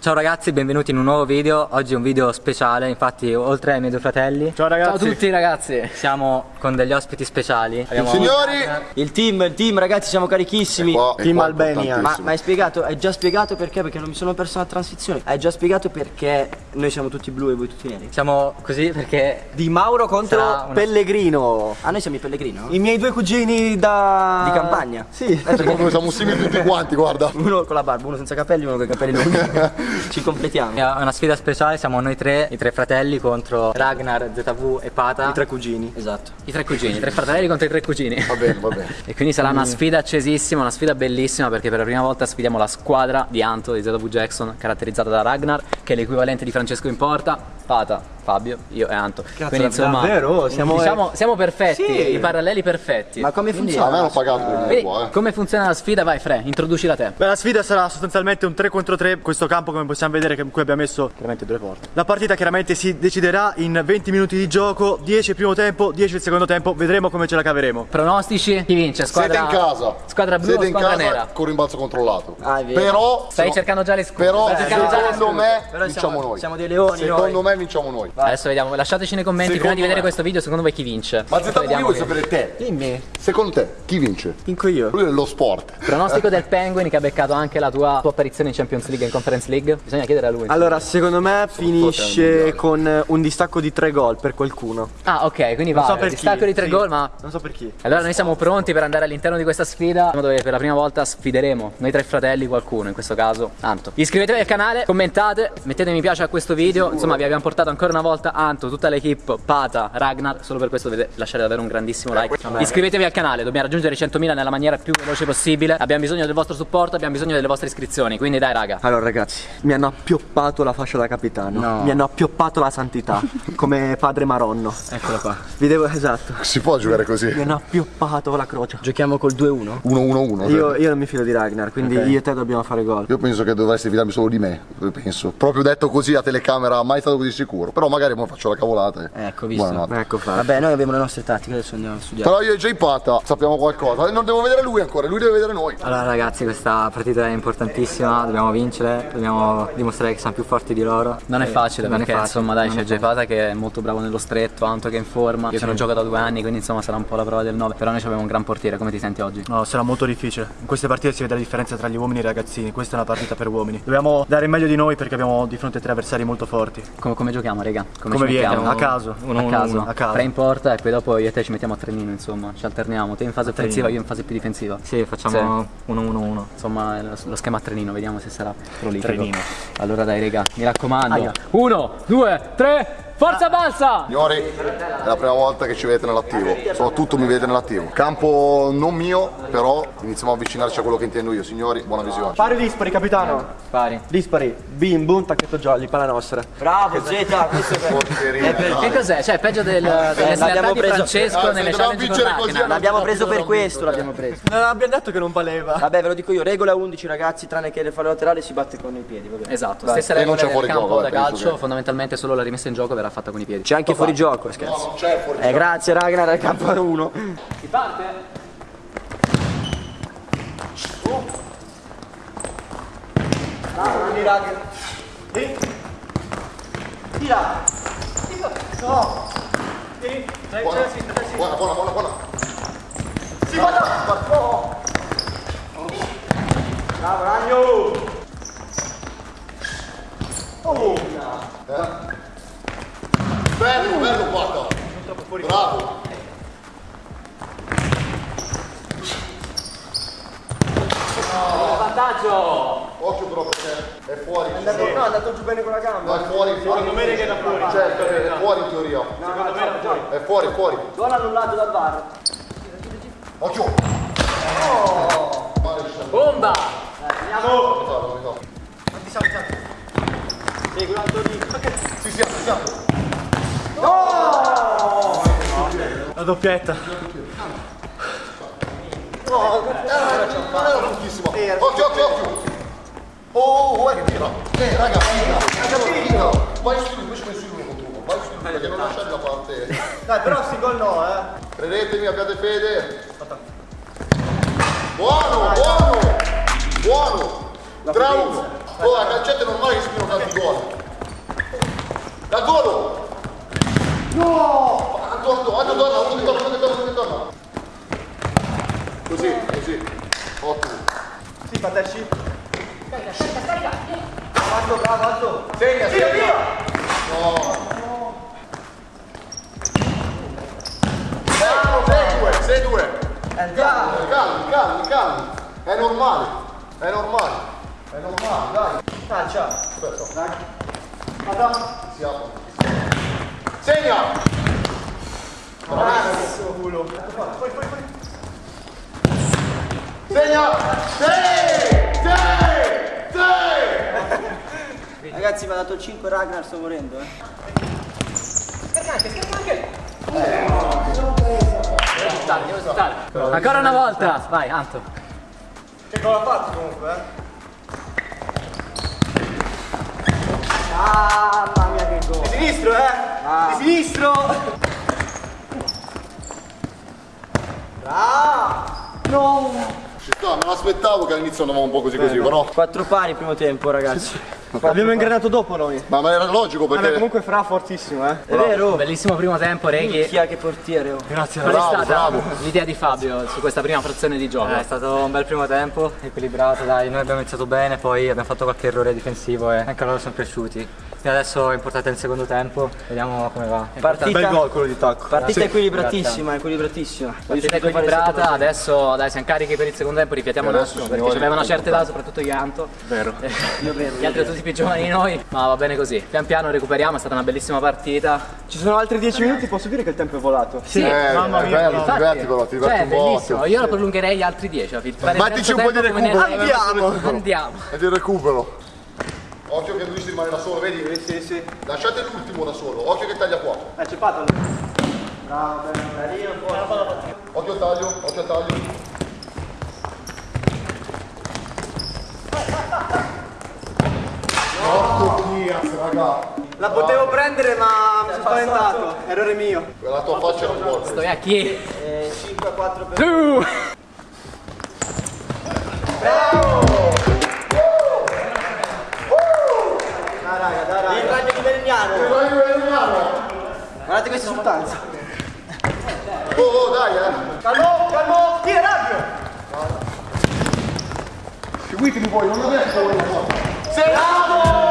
Ciao ragazzi, benvenuti in un nuovo video. Oggi è un video speciale, infatti oltre ai miei due fratelli Ciao ragazzi. Ciao a tutti ragazzi. siamo con degli ospiti speciali. Abbiamo Signori, Il team, il team ragazzi siamo carichissimi. qua, Team qua Albania. Ma, ma hai spiegato, hai già spiegato perché? Perché non mi sono perso la transizione. Hai già spiegato perché noi siamo tutti blu e voi tutti neri. Siamo così perché Di Mauro contro una- Pellegrino. Ah, noi siamo i Pellegrino? I miei due cugini da... Di campagna? Sì. Proprio siamo simili tutti quanti, guarda. Uno con la barba, uno senza capelli, uno con i capelli lunghi. Ci completiamo. è una sfida speciale, siamo noi tre, i tre fratelli contro Ragnar, ZV e Pata. I tre cugini. Esatto. I tre cugini, i tre fratelli contro i tre cugini. Va bene, va bene. E quindi sarà una sfida accesissima, una sfida bellissima perché per la prima volta sfidiamo la squadra di Anto di ZW Jackson caratterizzata da Ragnar che è l'equivalente di Francesco in porta, Pata, Fabio, io e Anto. quindi insomma davvero? Siamo- diciamo, siamo perfetti, Sì. i paralleli perfetti. Ma come Quindi- A me funziona? hanno pagato quindi Quindi, qua, eh. come funziona la sfida? Vai Fre, introducila te. Beh, la sfida sarà sostanzialmente un 3 contro 3. Questo campo, come possiamo vedere, che qui abbiamo messo chiaramente due porte. La partita chiaramente si deciderà in 20 minuti di gioco, 10 il primo tempo, 10 il secondo tempo. Vedremo come ce la caveremo. Pronostici? Chi vince? Squadra, Siete in casa. Squadra blu Siete o in squadra casa nera? con rimbalzo controllato. Ah, è vero. Però Stai cercando già le scuse. Però secondo me Però vinciamo siamo- noi. siamo dei leoni Secondo noi. me vinciamo noi. Adesso vediamo, lasciateci nei commenti prima di Secondo vedere me. questo video, secondo voi chi vince? Ma ZW io voglio che- sapere te. Dimmi. Secondo te chi vince? Vinco io. Lui è lo sport. Pronostico del Penguin che ha beccato anche la tua, tua apparizione in Champions League e in Conference League. Bisogna chiedere a lui. Allora, secondo me al finisce con un distacco di 3 gol per qualcuno. Ah, ok, quindi Non va. so per distacco chi. di tre sì. gol, ma. Non so per chi. Allora noi siamo pronti per andare all'interno di questa sfida dove per la prima volta sfideremo noi tre fratelli qualcuno, in questo caso Anto. Iscrivetevi al canale, commentate, mettete mi piace a questo video, insomma vi abbiamo portato ancora una volta Anto, tutta l'equipe, Pata, Ragnar, solo per questo dovete lasciare davvero un grandissimo like. Iscrivetevi al canale, dobbiamo raggiungere i 100.000 nella maniera più veloce possibile, abbiamo bisogno del vostro supporto, abbiamo bisogno delle vostre iscrizioni, quindi dai raga. Allora ragazzi, mi hanno appioppato la fascia da capitano. No. Mi hanno appioppato la santità, come padre Maronno. Eccola qua. Vi devo, esatto. Si può giocare Mi così? hanno appioppato la croce. Giochiamo col 2-1? 1-1-1. Io, io non mi fido di Ragnar, quindi io e te dobbiamo fare gol. Io penso che dovresti fidarmi solo di me, penso. Proprio detto così a telecamera, mai stato così sicuro. Però magari mo faccio la cavolata. Ecco, visto. Buonanotte. Ecco fatto. Vabbè, noi abbiamo le nostre tattiche, adesso andiamo a studiare. Però io e Jay Pata sappiamo qualcosa. E Non devo vedere lui ancora, lui deve vedere noi. Allora ragazzi questa partita è importantissima, dobbiamo vincere, dobbiamo dimostrare che siamo più forti di loro. Non è facile Non è perché facile, insomma dai c'è è Jepata che è molto bravo nello stretto, Anto che è in forma, io sono gioco da due anni quindi insomma sarà un po' la prova del 9, però noi abbiamo un gran portiere, come ti senti oggi? No, sarà molto difficile. In queste partite si vede la differenza tra gli uomini e i ragazzini. Questa è una partita per uomini. Dobbiamo dare il meglio di noi perché abbiamo di fronte tre avversari molto forti. Come, come giochiamo raga? Come ci viene? A caso. Uno, a uno, caso, uno, a caso. Tre in porta e poi dopo io e te ci mettiamo a trenino insomma, ci alterniamo, te in fase offensiva, io in fase più difensiva. Sì, facciamo 1-1-1. Insomma è lo, lo schema a trenino, vediamo se sarà prolifico. Trenino. Allora dai raga, mi raccomando. Aia. Uno, due, tre, forza balsa! Signori, è la prima volta che ci vedete nell'attivo. Soprattutto mi vedete nell'attivo. Campo non mio, però iniziamo a avvicinarci a quello che intendo io. Signori, buona visione. Pari dispari, capitano. Pari. Dispari. Bim, boom, tacchetto jolly, palla nostra. Bravo, Zeta, questo è dai. Che cos'è? Cioè, peggio del, delle slealtà l'abbiamo di preso- Francesco Ah, nelle challenge con. L'abbiamo preso per questo, l'abbiamo preso. Non abbiamo detto che non valeva. Vabbè, ve lo dico io, regola 11 ragazzi, tranne che le fallo laterali si batte con i piedi, va bene. Esatto, stessa regola del campo da eh, calcio, fondamentalmente solo la rimessa in gioco verrà fatta con i piedi. C'è anche fuori gioco, scherzo. Non c'è fuori Eh, grazie Ragnar, al campo 1. Si parte? Quindi, raga. E. Tira. No. Dai, Buona, sinistra, buona, buona, buona, buona. Si guarda. Oh. Bravo, Ragno. Oh. Bello, bello, guarda. Bravo. Vantaggio! Occhio però perché è fuori. È andato, no, è andato giù bene con la gamba. No, è fuori, fuori. Secondo me che è da fuori. Certo, è fuori in teoria. Secondo me era fuori. È fuori, è fuori. Gol annullato dal VAR. Occhio. Siamo. Bomba! Andiamo. Ritardo. Quanti siamo, siamo? Segui Antonino. Sì, siamo, siamo. La doppietta. Non era bruttissimo. Occhio, occhio, occhio. Oh, guarda che tira. Eh, raga, figa. Vai su invece vai su lui contro uno. Vai su perché non lasciare la parte. Dai, però sti gol no, eh. Credetemi, abbiate fede. Buono, buono. Buono. 3 1. Oh, la calcetta è normale che spino tanti gol. Dal volo! No! Antonio, torna, uno torna, uno torna, uno torna. Così, così. Ottimo. Sì, fatesci. Carica, carica, carica. Alto, bravo, alto. Segna, segna. No. Sei due, sei due. Calmi, calmi, calmi, calmi. È normale, è normale. È normale, dai. Calcia. Aspetta, Dai. Vada. si apre. Segna! Bravissimo culo. Poi, poi, poi. Segna! Sei! Sei! Sei! Ragazzi, mi ha dato 5 Ragnar, sto morendo, eh. Risultati, risultati. Ancora una volta. Vai, Anto. Che gol ha fatto comunque, eh? Mamma mia che gol. Di sinistro, eh? Di sinistro. Bravo. No. Ci sta, me l'aspettavo che all'inizio andavamo un po' così così, però. 4 pari primo tempo, ragazzi. Abbiamo ingranato dopo noi. Ma, ma era logico Vabbè, perché. comunque Fra fortissimo, eh. È vero? Bellissimo primo tempo, Reghi. Chi ha che portiere, oh. Grazie, Qual è Bravo, stata bravo. l'idea di Fabio su questa prima frazione di gioco? Eh, È stato un bel primo tempo, equilibrato, dai, noi abbiamo iniziato bene, poi abbiamo fatto qualche errore difensivo e anche loro sono cresciuti. Quindi adesso è importante il secondo tempo, vediamo come va. Partita, Bel gol quello di tacco. partita Sì. equilibratissima, equilibratissima. Partita equilibrata, adesso dai siamo carichi per il secondo tempo, rifiatiamo Adesso, attimo perché signori, ci aveva una certa età, soprattutto Ianto. Vero. Gli altri tutti più giovani di noi, ma va bene così. Pian piano recuperiamo, è stata una bellissima partita. Ci sono altri 10 minuti, posso dire che il tempo è volato. Sì, Eh, Mamma è mia, bello, ti infatti. diverti però, ti diverti Cioè, un po'. bellissimo. Io lo prolungherei gli altri 10. a fare il Mettici un po' di recupero. Andiamo. Andiamo. E di recupero. Occhio che lui si rimane da solo, vedi? Sì, sì, sì. Lasciate l'ultimo da solo, occhio che taglia qua. Eh, c'è Pato. Bravo, bello. Occhio al taglio, occhio al taglio. Raga. La potevo prendere ma mi sono spaventato. Errore mio. La tua faccia non vuole. Dove a chi? 5 a 4 per Tu! Dai, raga, dai, raga. il ragno di. Guardate questa esultanza. Oh, oh, dai, eh. Calmo, calmo. Chi è rabbio? Seguitemi voi, non lo. Sei bravo!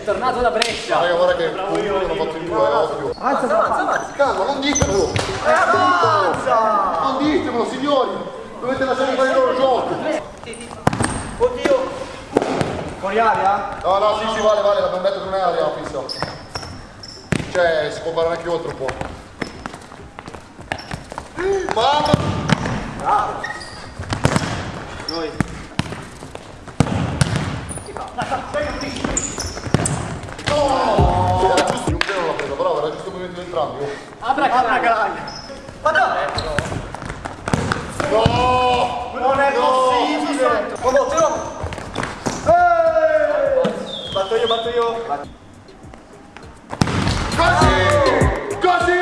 È tornato da Brescia. Raga, guarda che comunque hanno fatto il due, occhio. Avanza, avanza. Calma, non ditemelo! Non ditemelo, signori! Dovete lasciare fare il loro gioco! Oddio. Fuori aria? No, no, sì, sì, vale, vale, l'abbiamo detto che non è aria fissa. Cioè, si può fare anche oltre un po'. Mamma! Noi. Era giusto, un pelo l'ha preso, però era giusto il movimento di entrambi. oh. Apra Calagna. Vada. No! Non è possibile. Batto io, batto io. Così! Così!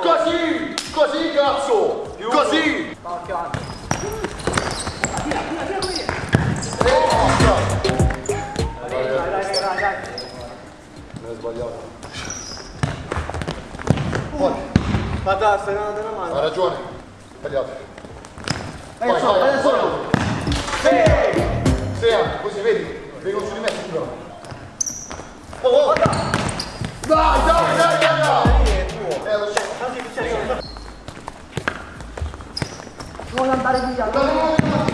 Così! Così, cazzo! Così! Dai, Non è sbagliato. Vada, stai dando una mano. Ha ragione. Sbagliato. Vai, Vai, solo, vai, vai, solo. solo. Sì, anche così, vedi? Vengono su di me, subito. Oh, oh. Dai, dai, dai, dai, dai! Eh, lo so. Vuole andare via. No, no, no, no, no.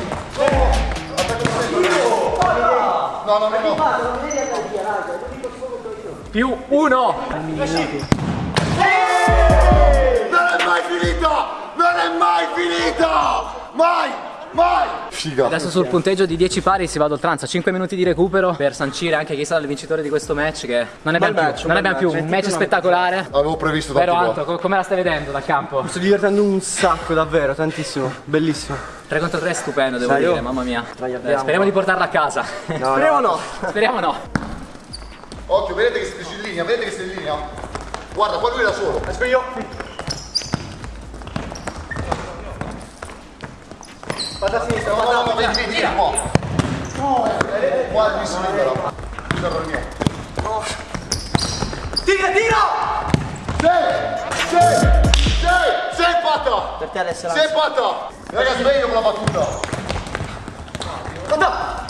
No, no, no, no. Non devi andare via, raga. Più uno. Non è mai finita! Non è mai finita! Mai! Vai! Figa. Adesso sul punteggio di 10 pari si va ad oltranza, 5 minuti di recupero per sancire anche chi sarà il vincitore di questo match che non abbiamo match, più, un non abbiamo più match. un match spettacolare. Avevo previsto tanti Però. Anto, co- come la stai vedendo dal campo? Sto divertendo un sacco, davvero, tantissimo. Bellissimo. 3 contro 3 stupendo devo Sai, dire, io- mamma mia. Eh, speriamo di portarla a casa. Speriamo no. speriamo no. Occhio, vedete che sei in linea, vedete che sei in linea. Guarda, qua lui è da solo. Aspetta io. Vado a sinistra, No, vado a no, vieni, vieni, qua. No, qua lui si libera. Ferro il mio. Tira, tira! Sei! Sei! Sei! Sei fatta! Per te adesso Sei fatta! Ragazzi, meglio con la battuta. Guarda!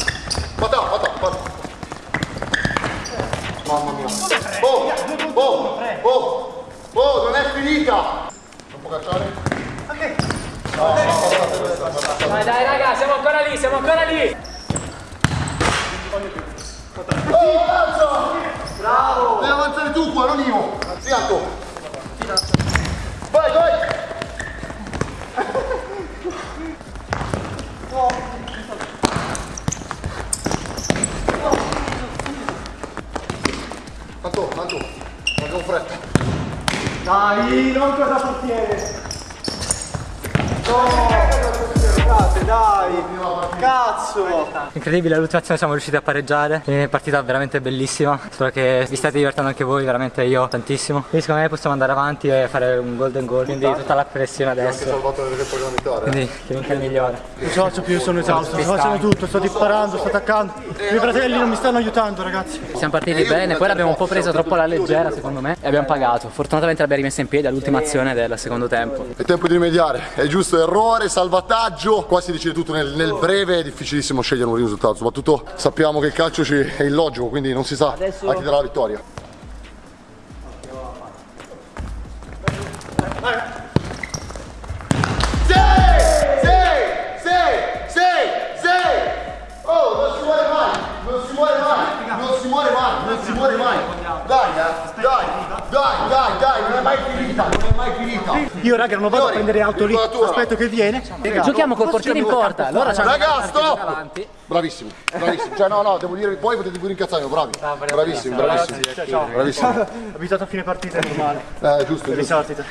Fatta, fatta, fatta. Mamma mia. Oh, oh, oh, oh, non è finita. Non può cacciare? Dai dai raga, siamo ancora lì, siamo ancora lì. Oh, avanza! Bravo! Devi avanzare tu qua, non io. Sì, Incredibile, all'ultima azione siamo riusciti a pareggiare. È partita veramente bellissima. Spero che vi state divertendo anche voi, veramente io tantissimo. Quindi secondo me possiamo andare avanti e fare un golden goal. Quindi tutta la pressione Anche adesso. salvato nel tempo regolamentare. Quindi che vinca il migliore. Non ce la faccio più, sono esausto, sto facendo tutto, sto disparando, sto attaccando. I miei fratelli non mi stanno aiutando, ragazzi. Siamo partiti bene, poi l'abbiamo un po' presa troppo alla leggera secondo me e abbiamo pagato. Fortunatamente l'abbiamo rimessa in piedi all'ultima azione del secondo tempo. È tempo di rimediare, è giusto errore, salvataggio, qua si decide tutto nel, nel breve, è difficilissimo scegliere un risultato, soprattutto sappiamo che il calcio ci- è illogico, quindi non si sa a chi darà la vittoria. Raga, non vado a prendere auto lì, aspetto che viene. Raga, Giochiamo col portiere in porta. Allora c'hanno Raga, stop! Bravissimi, bravissimi. Cioè, no, no, devo dire, poi potete pure incazzarmi, bravi. Bravissimi, bravissimi. Bravissimi. Abituato a fine partita, è normale. Eh, giusto, giusto. Risortita.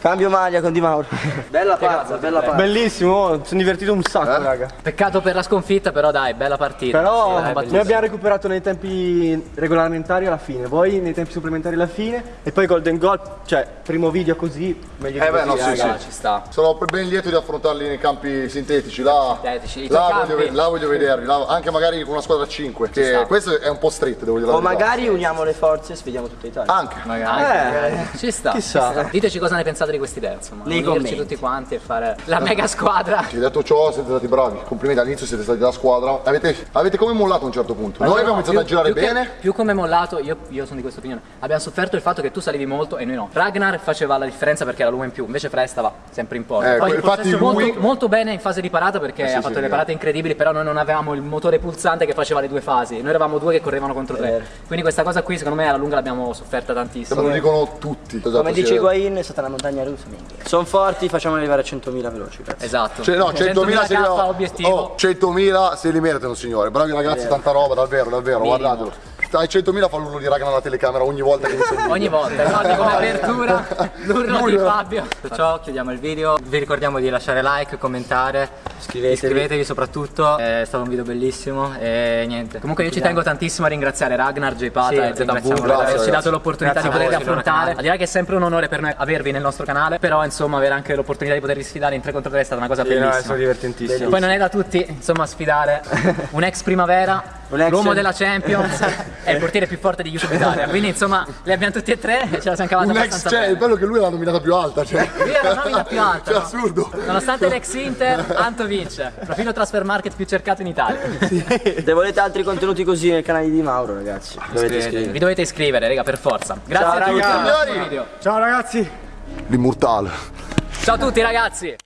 Cambio maglia con Di Mauro. Bella pazza, bella pazza. Bellissimo, oh, sono divertito un sacco, raga. Peccato per la sconfitta, però dai, bella partita. Però Sì, noi abbiamo recuperato nei tempi regolamentari alla fine, voi nei tempi supplementari alla fine e poi Golden Goal, cioè primo video così, meglio Eh di beh, no, così, sì, raga. sì. ci sta. Sono ben lieto di affrontarli nei campi sintetici, là, Sintetici, là, voglio, là voglio vedervi, là- anche magari con una squadra a 5, che sta. questo è un po' street, devo dire O magari uniamo le forze e sfidiamo tutta Italia. Anche. Eh, ci sta. chissà. ci sta. Diteci cosa ne pensate di quest'idea, insomma. Nei Unirci commenti. tutti quanti e fare la mega squadra. Sì, detto ciò, siete stati bravi. Complimenti, all'inizio siete stati la squadra. Avete, avete come mollato a un certo punto. Noi abbiamo iniziato a girare più che- bene. più come mollato, io, io sono di questa opinione. Abbiamo sofferto il fatto che tu salivi molto e noi no. Ragnar faceva la differenza perché era l'uomo in più, invece Fred stava sempre in porta. Eh, Poi infatti molto, lui- molto bene in fase di parata perché sì, ha sì, fatto sì. delle parate incredibili, però noi non avevamo il motore pulsante che faceva le due fasi. Noi eravamo due che correvano contro tre. Quindi questa cosa qui secondo me alla lunga l'abbiamo sofferta Me tantissimo. lo dicono tutti. Esatto, Come dice eh. Higuain è stata una montagna russa. minchia. Sono forti, facciamo arrivare a 100.000 veloci. Cazzo. Esatto. Cioè, no, 100.000 se li obiettivo. oh, 100.000 se li meritano, signore. Bravi ragazzi, tanta roba, davvero, davvero, guardatelo. Dai 100.000 fa l'urlo di raga nella telecamera ogni volta che il video. Ogni volta, ricordi come apertura, l'urlo di Fabio. Detto ciò, chiudiamo il video. Vi ricordiamo di lasciare like, commentare. Iscrivetevi. Iscrivetevi soprattutto. È stato un video bellissimo. E niente. Comunque io ci tengo tantissimo a ringraziare Ragnar, J Pata Sì, e ringraziamo per averci dato l'opportunità di poterli sì, affrontare. Al di là che è sempre un onore per noi avervi nel nostro canale, però insomma avere anche l'opportunità di potervi sfidare in 3 contro 3 è stata una cosa bellissima. divertentissimo. Poi non è da tutti, insomma, sfidare un ex primavera, l'uomo della Champions e il portiere più forte di YouTube Italia. Quindi insomma li abbiamo tutti e tre e ce la siamo cavata Un ex, cioè, bene. bello è che lui è la nominata più alta, cioè. Lui è la nomina più alta. Cioè, no? assurdo. Nonostante l'ex Inter, Anto vince. Profilo transfer market più cercato in Italia. Se volete altri contenuti così nel canale di Mauro, ragazzi, dovete. Vi dovete iscrivere, raga, per forza. Grazie Ciao, a tutti. Ciao ragazzi! L'immortale. Ciao a tutti ragazzi.